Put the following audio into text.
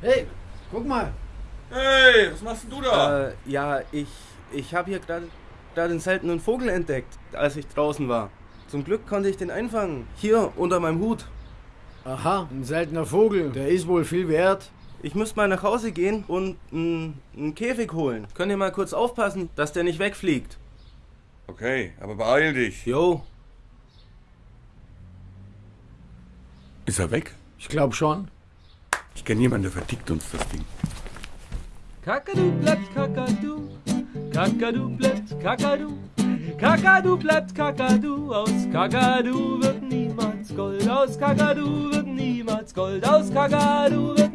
Hey, guck mal. Hey, was machst denn du da? Äh, ja, ich, ich habe hier gerade den seltenen Vogel entdeckt, als ich draußen war. Zum Glück konnte ich den einfangen. Hier, unter meinem Hut. Aha, ein seltener Vogel. Der ist wohl viel wert. Ich müsste mal nach Hause gehen und einen Käfig holen. Könnt ihr mal kurz aufpassen, dass der nicht wegfliegt? Okay, aber beeil dich. Jo. Ist er weg? Ich glaube schon. Ich kenne jemanden, der vertickt uns das Ding. Kakadu bleibt Kakadu, Kakadu bleibt Kakadu, Kakadu bleibt Kakadu, aus Kakadu wird niemals Gold, aus Kakadu wird niemals Gold, aus Kakadu wird